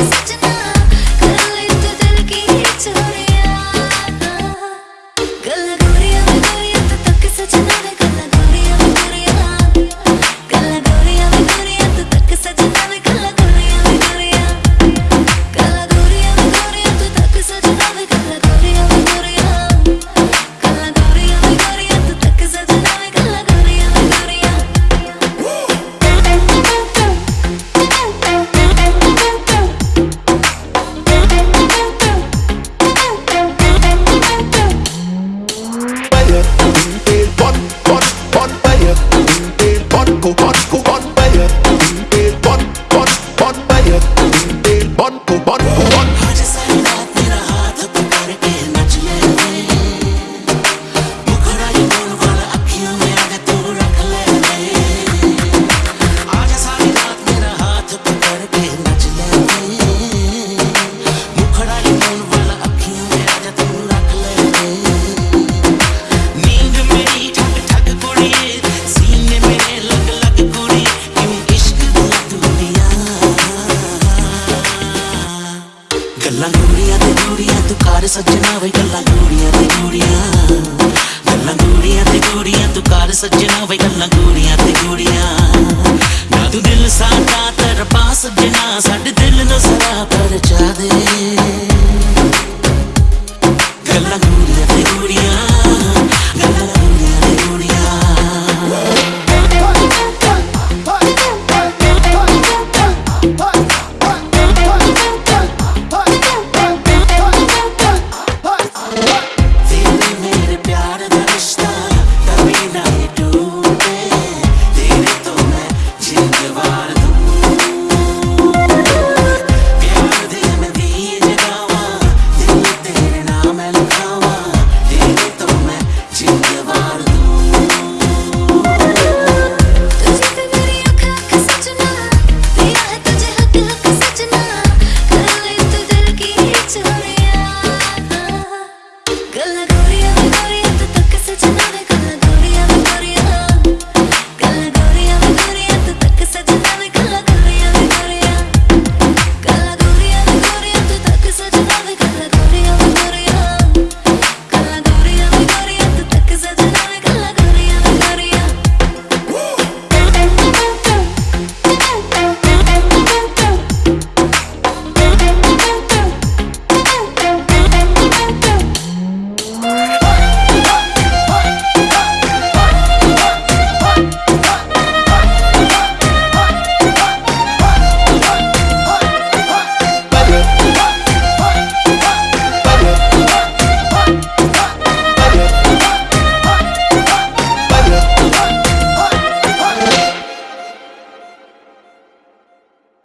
such a But ਗੱਲਾਂ ਗੂੜੀਆਂ ਤੇ ਗੂੜੀਆਂ, ਤੂੰ ਕਰ ਸੱਜਣਾ ਵੇ ਗੱਲਾਂ ਗੂੜੀਆਂ ਤੇ ਗੂੜੀਆਂ। ਗੱਲਾਂ ਗੂੜੀਆਂ ਤੇ ਗੂੜੀਆਂ, ਤੂੰ ਕਰ ਸੱਜਣਾ ਵੇ ਗੱਲਾਂ ਗੂੜੀਆਂ ਤੇ ਗੂੜੀਆਂ। ਨਾ ਤੂੰ ਦਿਲ ਸਾਡਾ ਤਰਪਾ ਸੱਜਣਾ, ਸਾਡੇ ਦਿਲ ਨੂੰ ਜ਼ਰਾ ਪਰਚਾ ਦੇ।